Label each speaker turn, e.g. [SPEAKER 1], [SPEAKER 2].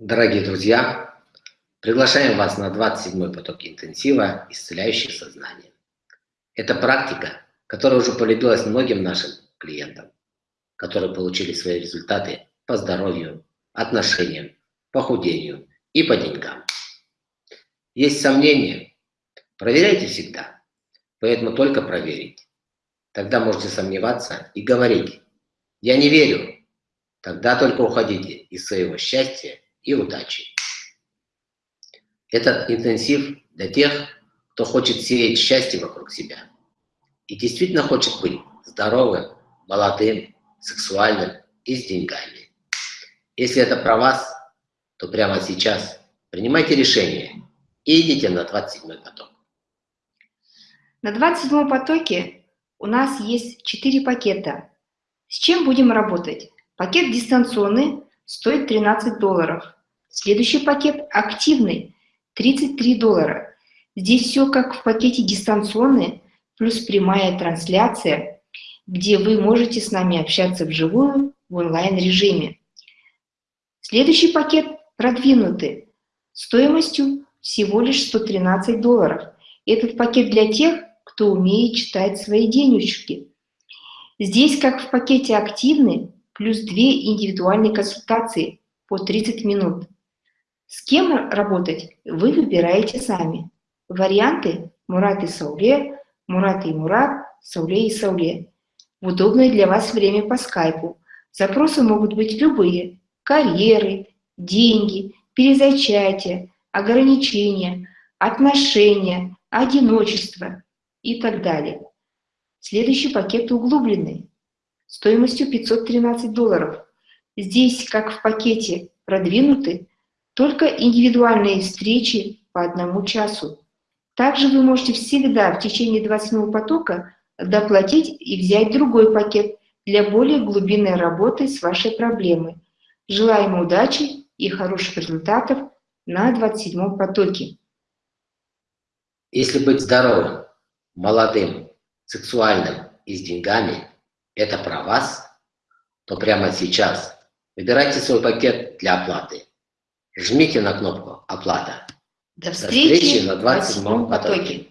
[SPEAKER 1] Дорогие друзья, приглашаем вас на 27-й поток интенсива «Исцеляющее сознание». Это практика, которая уже полюбилась многим нашим клиентам, которые получили свои результаты по здоровью, отношениям, похудению и по деньгам. Есть сомнения? Проверяйте всегда, поэтому только проверить. Тогда можете сомневаться и говорить «Я не верю». Тогда только уходите из своего счастья и удачи. Этот интенсив для тех, кто хочет сеять счастье вокруг себя и действительно хочет быть здоровым, молодым, сексуальным и с деньгами. Если это про вас, то прямо сейчас принимайте решение и идите на 27 поток.
[SPEAKER 2] На 27 потоке у нас есть 4 пакета. С чем будем работать? Пакет дистанционный стоит 13 долларов. Следующий пакет активный, 33 доллара. Здесь все как в пакете дистанционный, плюс прямая трансляция, где вы можете с нами общаться вживую в онлайн-режиме. Следующий пакет продвинутый, стоимостью всего лишь 113 долларов. Этот пакет для тех, кто умеет читать свои денежки. Здесь, как в пакете активный, плюс две индивидуальные консультации по 30 минут. С кем работать вы выбираете сами. Варианты Мурат и Сауле, Мурат и Мурат, Сауле и Сауле. В удобное для вас время по скайпу. Запросы могут быть любые. Карьеры, деньги, перезачатие, ограничения, отношения, одиночество и так далее. Следующий пакет углубленный стоимостью 513 долларов. Здесь, как в пакете, продвинуты только индивидуальные встречи по одному часу. Также вы можете всегда в течение 27 потока доплатить и взять другой пакет для более глубинной работы с вашей проблемой. Желаем удачи и хороших результатов на 27 потоке.
[SPEAKER 1] Если быть здоровым, молодым, сексуальным и с деньгами – это про вас, то прямо сейчас выбирайте свой пакет для оплаты. Жмите на кнопку «Оплата».
[SPEAKER 2] До встречи, До встречи на 27 потоке. потоке.